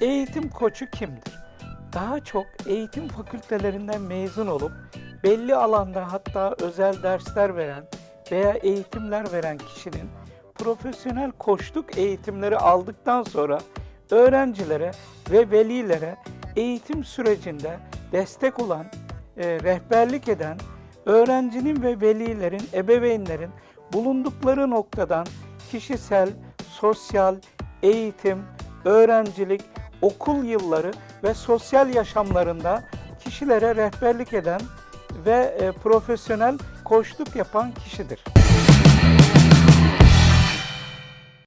Eğitim koçu kimdir? Daha çok eğitim fakültelerinden mezun olup belli alanda hatta özel dersler veren veya eğitimler veren kişinin profesyonel koçluk eğitimleri aldıktan sonra öğrencilere ve velilere eğitim sürecinde destek olan, e, rehberlik eden, öğrencinin ve velilerin, ebeveynlerin bulundukları noktadan kişisel, sosyal, eğitim, öğrencilik, okul yılları ve sosyal yaşamlarında kişilere rehberlik eden ve e, profesyonel koçluk yapan kişidir.